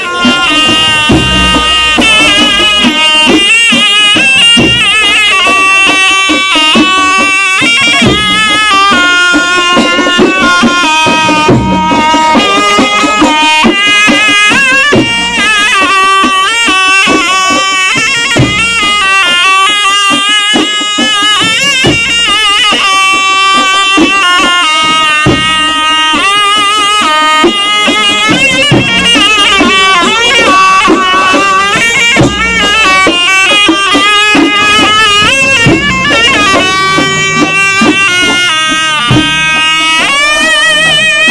Yeah.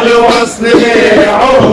الوصل عمر